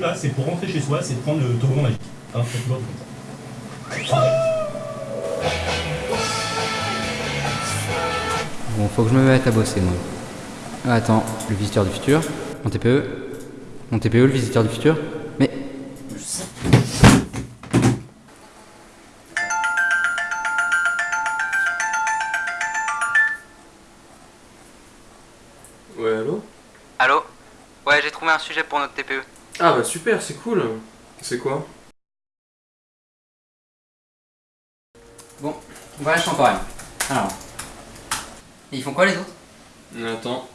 Là, c'est pour rentrer chez soi, c'est prendre le toboggan magique. Hein, Bon, faut que je me mette à bosser, moi. Ah, attends, le visiteur du futur Mon TPE Mon TPE, le visiteur du futur Mais... Ouais, allô? Allô? Ouais, j'ai trouvé un sujet pour notre TPE. Ah bah super, c'est cool. C'est quoi? Bon, voilà, contemporaine. Alors... Et ils font quoi les autres? Attends.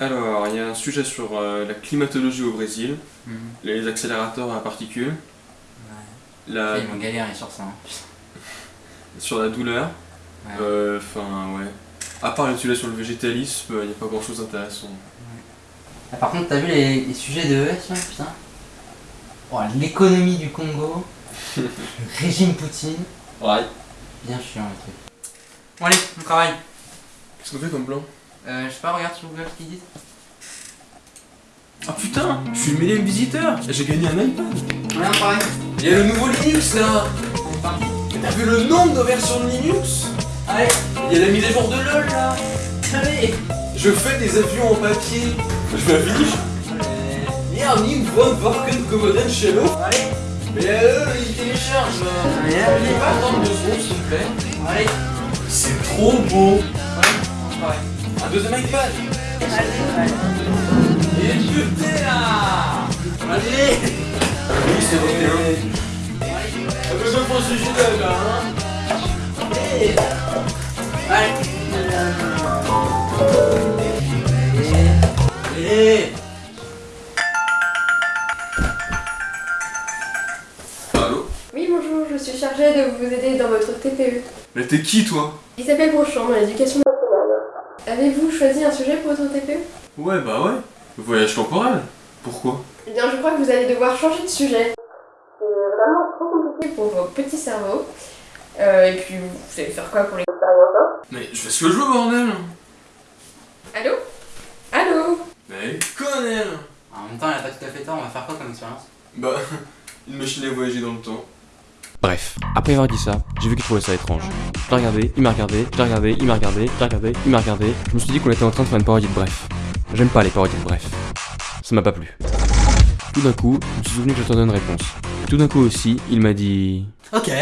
Alors, il y a un sujet sur euh, la climatologie au Brésil, Mhm. les accélérateurs à particules, la, Ils vont galérer sur ça. hein. sur la douleur, Ouais. euh, enfin ouais. À part le sujet sur le végétalisme, il n'y a pas grand chose d'intéressant. Ah, par contre, t'as vu les, les sujets de ES là? Putain. Oh, l'économie du Congo, le régime Poutine. Ouais. Bien chiant les trucs. Bon allez, on travaille. Qu'est-ce qu'on fait comme plan Euh, je sais pas, regarde sur Google ce qu'ils disent. Ah putain, je suis le millième visiteur J'ai gagné un iPad travaille. Il y a le nouveau Linux là T'as vu le nombre de versions de Linux? Allez, Il y a la mise à jour de LoL là allez. Je fais des avions en papier Je fais un finish Ja, niet von Worken Commodore Shallow. Allez, Mais euh, il télécharge là. allez, Il allez. pas attendre deux secondes s'il te plaît. Allez, C'est trop beau. Deuxième iPad. Allez, allez. Et putain là Allez Oui, c'est vrai. Un peu pour ce sujet là, hein Allez. Allez. Allez Allô Oui, bonjour, je suis chargée de vous aider dans votre TPE. Mais t'es qui toi? Isabelle Brochon, dans l'éducation. Avez-vous choisi un sujet pour votre TPE Ouais, bah ouais. Voyage temporel. Pourquoi? Eh bien, je crois que vous allez devoir changer de sujet. C'est vraiment trop compliqué pour vos petits cerveaux. Euh, et puis, vous allez faire quoi pour l'expérience hein? Mais je fais ce que je veux, bordel Allô? Allô? Mais connard En même temps, il a pas tout à fait tort, on va faire quoi comme expérience? Bah, une machine à voyager dans le temps. Bref, après avoir dit ça, j'ai vu qu'il trouvait ça étrange. Je regardé, il m'a regardé, je l'ai regardé, il m'a regardé, je regardé, il m'a regardé. Je me suis dit qu'on était en train de faire une parodie de bref. J'aime pas les parodies de bref. Ça m'a pas plu. Tout d'un coup, je me suis souvenu que j'attendais une réponse. Tout d'un coup aussi, il m'a dit... Ok.